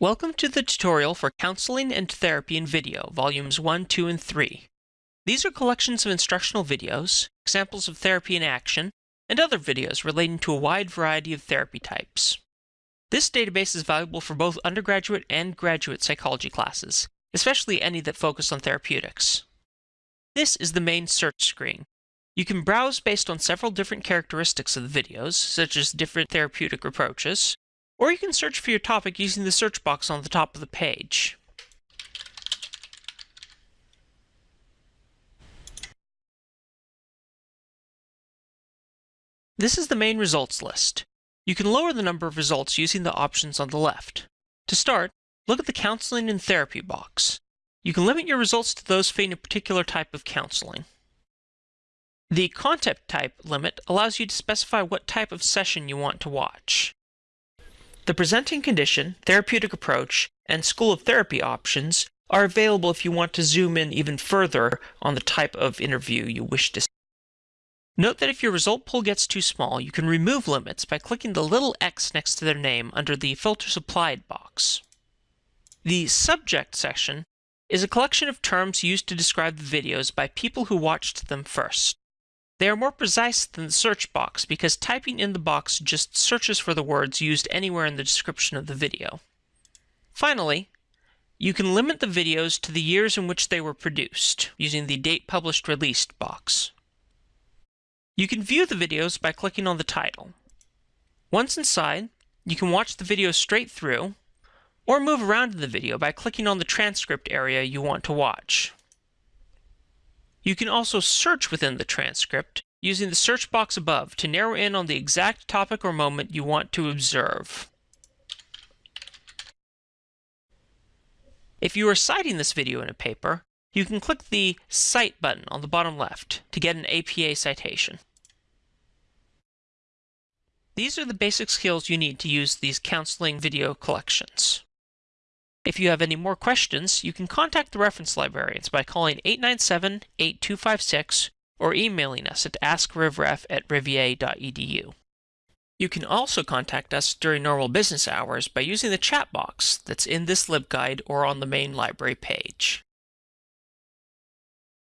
Welcome to the tutorial for Counseling and Therapy in Video, Volumes 1, 2, and 3. These are collections of instructional videos, examples of therapy in action, and other videos relating to a wide variety of therapy types. This database is valuable for both undergraduate and graduate psychology classes, especially any that focus on therapeutics. This is the main search screen. You can browse based on several different characteristics of the videos, such as different therapeutic approaches, or you can search for your topic using the search box on the top of the page. This is the main results list. You can lower the number of results using the options on the left. To start, look at the Counseling and Therapy box. You can limit your results to those fitting a particular type of counseling. The content type limit allows you to specify what type of session you want to watch. The presenting condition, therapeutic approach, and school of therapy options are available if you want to zoom in even further on the type of interview you wish to see. Note that if your result pool gets too small, you can remove limits by clicking the little X next to their name under the Filter Applied box. The Subject section is a collection of terms used to describe the videos by people who watched them first. They are more precise than the search box because typing in the box just searches for the words used anywhere in the description of the video. Finally, you can limit the videos to the years in which they were produced using the Date Published Released box. You can view the videos by clicking on the title. Once inside, you can watch the video straight through, or move around in the video by clicking on the transcript area you want to watch. You can also search within the transcript using the search box above to narrow in on the exact topic or moment you want to observe. If you are citing this video in a paper, you can click the Cite button on the bottom left to get an APA citation. These are the basic skills you need to use these counseling video collections. If you have any more questions, you can contact the reference librarians by calling 897-8256 or emailing us at askrivref at rivier.edu. You can also contact us during normal business hours by using the chat box that's in this LibGuide or on the main library page.